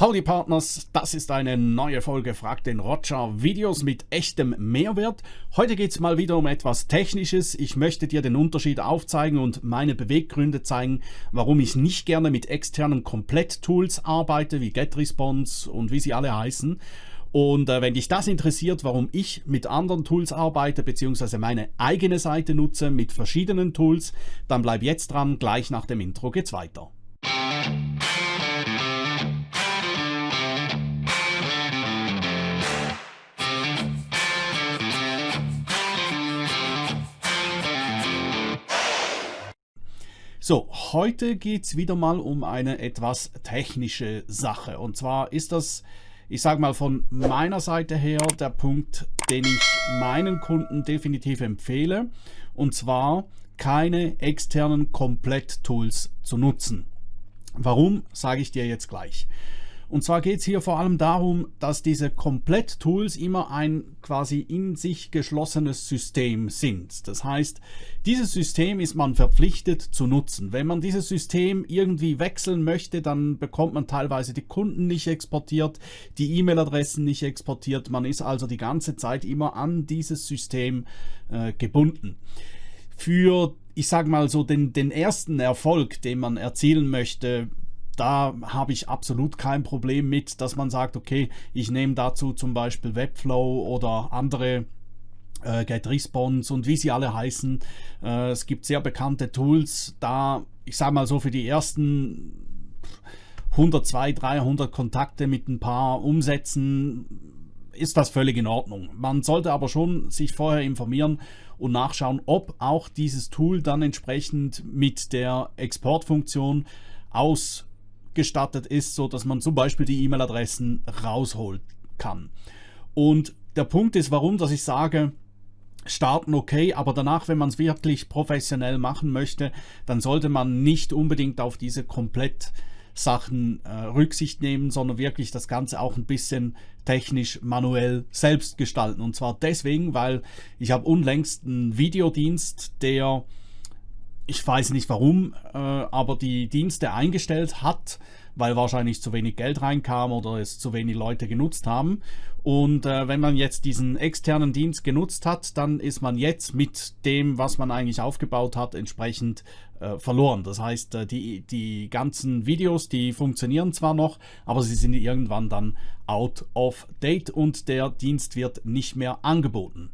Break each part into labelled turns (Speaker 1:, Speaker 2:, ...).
Speaker 1: Howdy Partners, das ist eine neue Folge Frag den Roger Videos mit echtem Mehrwert. Heute geht es mal wieder um etwas Technisches. Ich möchte dir den Unterschied aufzeigen und meine Beweggründe zeigen, warum ich nicht gerne mit externen Komplett-Tools arbeite, wie GetResponse und wie sie alle heißen. Und äh, wenn dich das interessiert, warum ich mit anderen Tools arbeite, beziehungsweise meine eigene Seite nutze mit verschiedenen Tools, dann bleib jetzt dran, gleich nach dem Intro geht's weiter. So, heute geht es wieder mal um eine etwas technische Sache. Und zwar ist das, ich sage mal von meiner Seite her, der Punkt, den ich meinen Kunden definitiv empfehle. Und zwar keine externen Komplett-Tools zu nutzen. Warum, sage ich dir jetzt gleich. Und zwar geht es hier vor allem darum, dass diese Komplett-Tools immer ein quasi in sich geschlossenes System sind. Das heißt, dieses System ist man verpflichtet zu nutzen. Wenn man dieses System irgendwie wechseln möchte, dann bekommt man teilweise die Kunden nicht exportiert, die E-Mail-Adressen nicht exportiert. Man ist also die ganze Zeit immer an dieses System äh, gebunden. Für ich sage mal so, den, den ersten Erfolg, den man erzielen möchte, da habe ich absolut kein Problem mit, dass man sagt, okay, ich nehme dazu zum Beispiel Webflow oder andere äh, GetResponse und wie sie alle heißen. Äh, es gibt sehr bekannte Tools, da, ich sage mal so, für die ersten 100, 200, 300 Kontakte mit ein paar Umsätzen ist das völlig in Ordnung. Man sollte aber schon sich vorher informieren und nachschauen, ob auch dieses Tool dann entsprechend mit der Exportfunktion aus ausgestattet ist, so dass man zum Beispiel die E-Mail-Adressen rausholen kann. Und der Punkt ist, warum, dass ich sage, starten okay, aber danach, wenn man es wirklich professionell machen möchte, dann sollte man nicht unbedingt auf diese komplett Sachen äh, Rücksicht nehmen, sondern wirklich das Ganze auch ein bisschen technisch manuell selbst gestalten. Und zwar deswegen, weil ich habe unlängst einen Videodienst, der ich weiß nicht warum, äh, aber die Dienste eingestellt hat, weil wahrscheinlich zu wenig Geld reinkam oder es zu wenig Leute genutzt haben. Und äh, wenn man jetzt diesen externen Dienst genutzt hat, dann ist man jetzt mit dem, was man eigentlich aufgebaut hat, entsprechend äh, verloren. Das heißt, äh, die, die ganzen Videos, die funktionieren zwar noch, aber sie sind irgendwann dann out of date und der Dienst wird nicht mehr angeboten.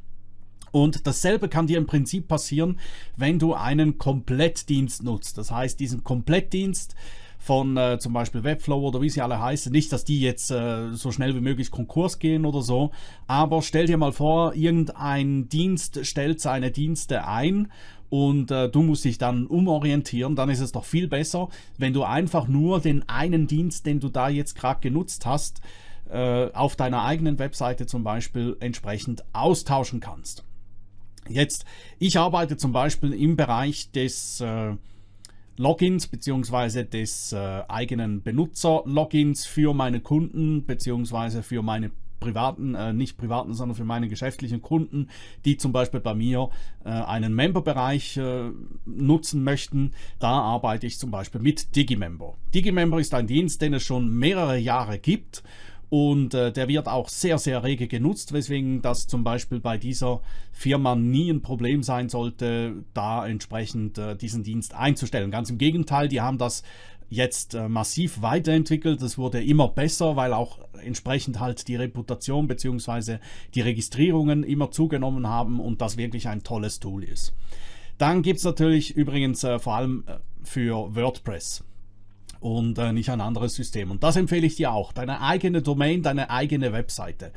Speaker 1: Und dasselbe kann dir im Prinzip passieren, wenn du einen Komplettdienst nutzt. Das heißt, diesen Komplettdienst von äh, zum Beispiel Webflow oder wie sie alle heißen. Nicht, dass die jetzt äh, so schnell wie möglich Konkurs gehen oder so, aber stell dir mal vor, irgendein Dienst stellt seine Dienste ein und äh, du musst dich dann umorientieren, dann ist es doch viel besser, wenn du einfach nur den einen Dienst, den du da jetzt gerade genutzt hast, äh, auf deiner eigenen Webseite zum Beispiel entsprechend austauschen kannst. Jetzt, ich arbeite zum Beispiel im Bereich des äh, Logins bzw. des äh, eigenen Benutzer-Logins für meine Kunden bzw. für meine privaten, äh, nicht privaten, sondern für meine geschäftlichen Kunden, die zum Beispiel bei mir äh, einen Member-Bereich äh, nutzen möchten. Da arbeite ich zum Beispiel mit Digimember. Digimember ist ein Dienst, den es schon mehrere Jahre gibt und äh, der wird auch sehr, sehr rege genutzt, weswegen das zum Beispiel bei dieser Firma nie ein Problem sein sollte, da entsprechend äh, diesen Dienst einzustellen. Ganz im Gegenteil, die haben das jetzt äh, massiv weiterentwickelt. Es wurde immer besser, weil auch entsprechend halt die Reputation bzw. die Registrierungen immer zugenommen haben und das wirklich ein tolles Tool ist. Dann gibt es natürlich übrigens äh, vor allem äh, für WordPress und äh, nicht ein anderes System. Und das empfehle ich dir auch. Deine eigene Domain, deine eigene Webseite.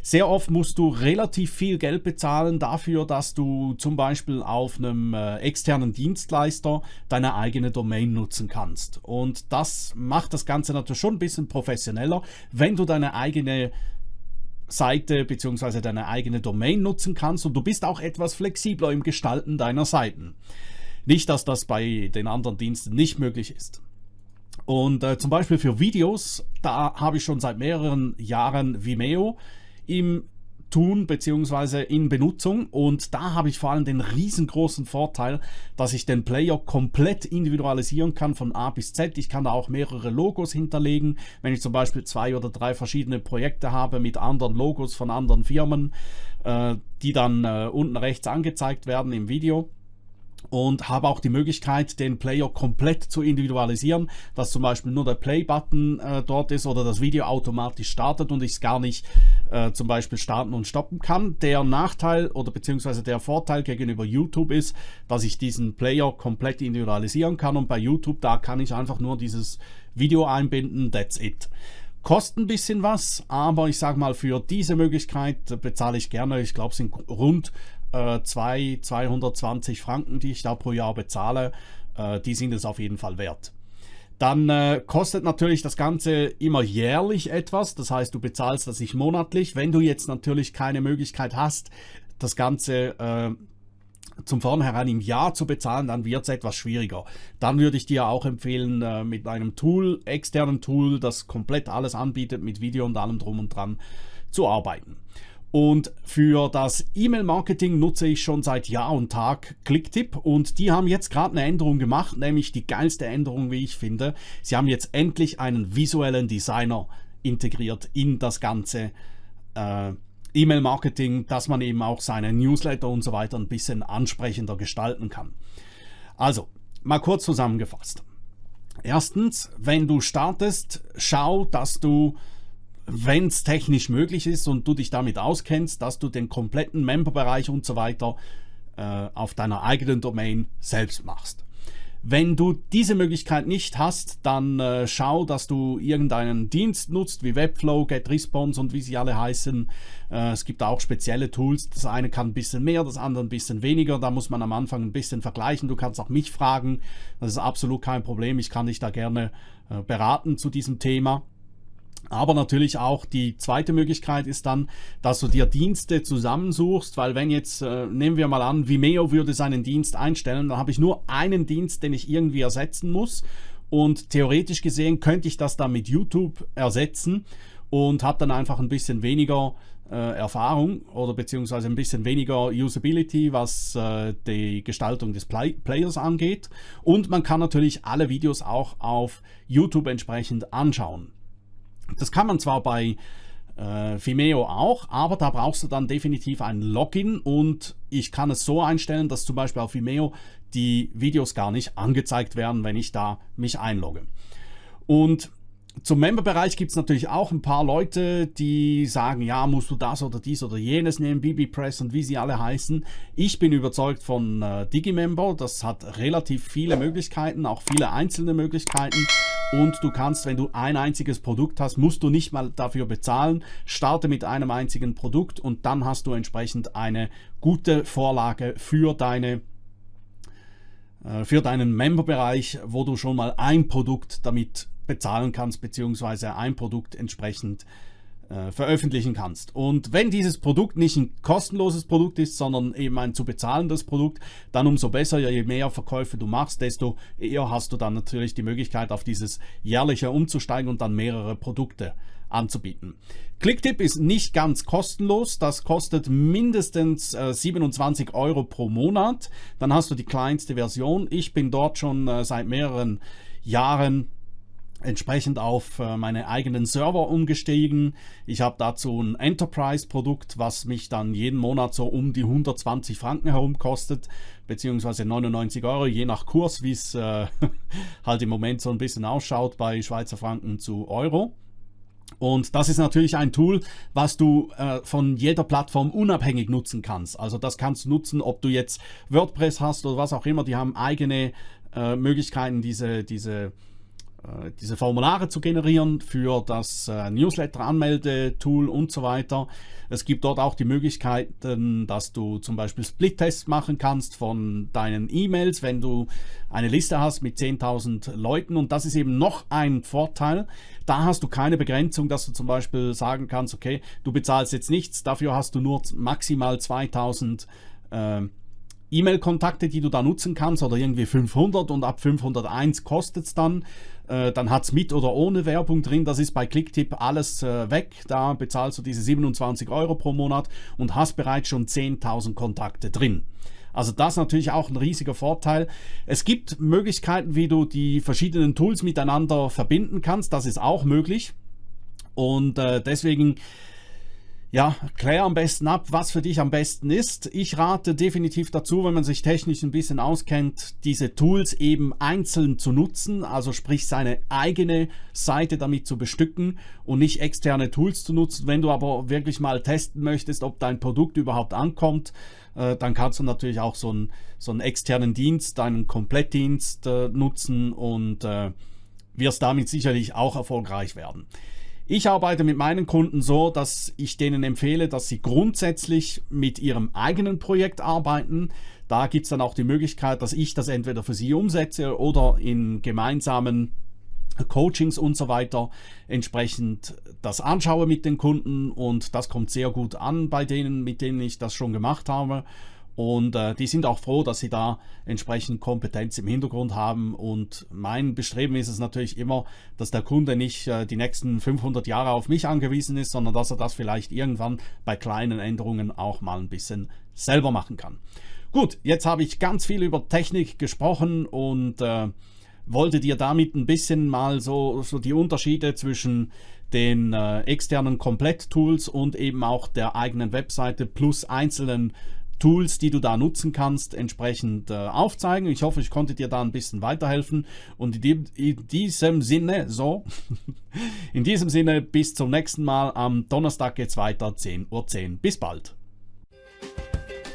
Speaker 1: Sehr oft musst du relativ viel Geld bezahlen dafür, dass du zum Beispiel auf einem äh, externen Dienstleister deine eigene Domain nutzen kannst. Und das macht das Ganze natürlich schon ein bisschen professioneller, wenn du deine eigene Seite bzw. deine eigene Domain nutzen kannst und du bist auch etwas flexibler im Gestalten deiner Seiten. Nicht, dass das bei den anderen Diensten nicht möglich ist. Und äh, zum Beispiel für Videos, da habe ich schon seit mehreren Jahren Vimeo im tun bzw. in Benutzung und da habe ich vor allem den riesengroßen Vorteil, dass ich den Player komplett individualisieren kann von A bis Z. Ich kann da auch mehrere Logos hinterlegen, wenn ich zum Beispiel zwei oder drei verschiedene Projekte habe mit anderen Logos von anderen Firmen, äh, die dann äh, unten rechts angezeigt werden im Video und habe auch die Möglichkeit, den Player komplett zu individualisieren, dass zum Beispiel nur der Play-Button äh, dort ist oder das Video automatisch startet und ich es gar nicht äh, zum Beispiel starten und stoppen kann. Der Nachteil oder beziehungsweise der Vorteil gegenüber YouTube ist, dass ich diesen Player komplett individualisieren kann und bei YouTube, da kann ich einfach nur dieses Video einbinden, that's it. Kostet ein bisschen was, aber ich sage mal, für diese Möglichkeit bezahle ich gerne, ich glaube es sind rund äh, 2, 220 Franken, die ich da pro Jahr bezahle, äh, die sind es auf jeden Fall wert. Dann äh, kostet natürlich das Ganze immer jährlich etwas, das heißt du bezahlst das nicht monatlich. Wenn du jetzt natürlich keine Möglichkeit hast, das Ganze äh, zum Vornherein im Jahr zu bezahlen, dann wird es etwas schwieriger. Dann würde ich dir auch empfehlen, äh, mit einem Tool, externen Tool, das komplett alles anbietet, mit Video und allem drum und dran, zu arbeiten. Und für das E-Mail-Marketing nutze ich schon seit Jahr und Tag Clicktip und die haben jetzt gerade eine Änderung gemacht, nämlich die geilste Änderung, wie ich finde. Sie haben jetzt endlich einen visuellen Designer integriert in das ganze äh, E-Mail-Marketing, dass man eben auch seine Newsletter und so weiter ein bisschen ansprechender gestalten kann. Also, mal kurz zusammengefasst. Erstens, wenn du startest, schau, dass du wenn es technisch möglich ist und du dich damit auskennst, dass du den kompletten Memberbereich und so weiter äh, auf deiner eigenen Domain selbst machst. Wenn du diese Möglichkeit nicht hast, dann äh, schau, dass du irgendeinen Dienst nutzt, wie Webflow, GetResponse und wie sie alle heißen. Äh, es gibt auch spezielle Tools. Das eine kann ein bisschen mehr, das andere ein bisschen weniger. Da muss man am Anfang ein bisschen vergleichen. Du kannst auch mich fragen. Das ist absolut kein Problem. Ich kann dich da gerne äh, beraten zu diesem Thema. Aber natürlich auch die zweite Möglichkeit ist dann, dass du dir Dienste zusammensuchst, weil wenn jetzt, äh, nehmen wir mal an, Vimeo würde seinen Dienst einstellen, dann habe ich nur einen Dienst, den ich irgendwie ersetzen muss und theoretisch gesehen könnte ich das dann mit YouTube ersetzen und habe dann einfach ein bisschen weniger äh, Erfahrung oder beziehungsweise ein bisschen weniger Usability, was äh, die Gestaltung des Play Players angeht. Und man kann natürlich alle Videos auch auf YouTube entsprechend anschauen. Das kann man zwar bei äh, Vimeo auch, aber da brauchst du dann definitiv ein Login und ich kann es so einstellen, dass zum Beispiel auf Vimeo die Videos gar nicht angezeigt werden, wenn ich da mich einlogge. Und zum Member-Bereich gibt es natürlich auch ein paar Leute, die sagen, ja, musst du das oder dies oder jenes nehmen, BB-Press und wie sie alle heißen. Ich bin überzeugt von äh, Digimember, das hat relativ viele Möglichkeiten, auch viele einzelne Möglichkeiten und du kannst, wenn du ein einziges Produkt hast, musst du nicht mal dafür bezahlen. Starte mit einem einzigen Produkt und dann hast du entsprechend eine gute Vorlage für deine äh, für deinen Member-Bereich, wo du schon mal ein Produkt damit bezahlen kannst, beziehungsweise ein Produkt entsprechend äh, veröffentlichen kannst. Und wenn dieses Produkt nicht ein kostenloses Produkt ist, sondern eben ein zu bezahlendes Produkt, dann umso besser, je mehr Verkäufe du machst, desto eher hast du dann natürlich die Möglichkeit, auf dieses jährliche umzusteigen und dann mehrere Produkte anzubieten. Clicktip ist nicht ganz kostenlos, das kostet mindestens äh, 27 Euro pro Monat. Dann hast du die kleinste Version. Ich bin dort schon äh, seit mehreren Jahren entsprechend auf äh, meine eigenen Server umgestiegen. Ich habe dazu ein Enterprise-Produkt, was mich dann jeden Monat so um die 120 Franken herum kostet, beziehungsweise 99 Euro, je nach Kurs, wie es äh, halt im Moment so ein bisschen ausschaut bei Schweizer Franken zu Euro. Und das ist natürlich ein Tool, was du äh, von jeder Plattform unabhängig nutzen kannst. Also das kannst du nutzen, ob du jetzt WordPress hast oder was auch immer. Die haben eigene äh, Möglichkeiten, diese, diese diese Formulare zu generieren für das äh, Newsletter-Anmelde-Tool und so weiter. Es gibt dort auch die Möglichkeiten, dass du zum Beispiel Split-Tests machen kannst von deinen E-Mails, wenn du eine Liste hast mit 10.000 Leuten. Und das ist eben noch ein Vorteil. Da hast du keine Begrenzung, dass du zum Beispiel sagen kannst, okay, du bezahlst jetzt nichts, dafür hast du nur maximal 2.000 äh, E-Mail-Kontakte, die du da nutzen kannst oder irgendwie 500 und ab 501 kostet es dann. Äh, dann hat es mit oder ohne Werbung drin. Das ist bei Clicktip alles äh, weg. Da bezahlst du diese 27 Euro pro Monat und hast bereits schon 10.000 Kontakte drin. Also das ist natürlich auch ein riesiger Vorteil. Es gibt Möglichkeiten, wie du die verschiedenen Tools miteinander verbinden kannst. Das ist auch möglich. Und äh, deswegen ja, klär am besten ab, was für dich am besten ist. Ich rate definitiv dazu, wenn man sich technisch ein bisschen auskennt, diese Tools eben einzeln zu nutzen, also sprich seine eigene Seite damit zu bestücken und nicht externe Tools zu nutzen. Wenn du aber wirklich mal testen möchtest, ob dein Produkt überhaupt ankommt, äh, dann kannst du natürlich auch so einen, so einen externen Dienst, einen Komplettdienst äh, nutzen und äh, wirst damit sicherlich auch erfolgreich werden. Ich arbeite mit meinen Kunden so, dass ich denen empfehle, dass sie grundsätzlich mit ihrem eigenen Projekt arbeiten. Da gibt es dann auch die Möglichkeit, dass ich das entweder für sie umsetze oder in gemeinsamen Coachings und so weiter entsprechend das anschaue mit den Kunden und das kommt sehr gut an bei denen, mit denen ich das schon gemacht habe und äh, die sind auch froh, dass sie da entsprechend Kompetenz im Hintergrund haben. Und mein Bestreben ist es natürlich immer, dass der Kunde nicht äh, die nächsten 500 Jahre auf mich angewiesen ist, sondern dass er das vielleicht irgendwann bei kleinen Änderungen auch mal ein bisschen selber machen kann. Gut, jetzt habe ich ganz viel über Technik gesprochen und äh, wollte dir damit ein bisschen mal so, so die Unterschiede zwischen den äh, externen Komplett-Tools und eben auch der eigenen Webseite plus einzelnen Tools, die du da nutzen kannst, entsprechend äh, aufzeigen. Ich hoffe, ich konnte dir da ein bisschen weiterhelfen. Und in, dem, in diesem Sinne, so, in diesem Sinne, bis zum nächsten Mal. Am Donnerstag geht es weiter, 10.10 Uhr. .10. Bis bald.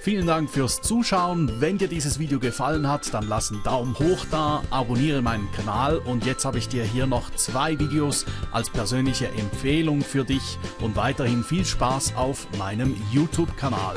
Speaker 1: Vielen Dank fürs Zuschauen. Wenn dir dieses Video gefallen hat, dann lass einen Daumen hoch da, abonniere meinen Kanal und jetzt habe ich dir hier noch zwei Videos als persönliche Empfehlung für dich und weiterhin viel Spaß auf meinem YouTube-Kanal.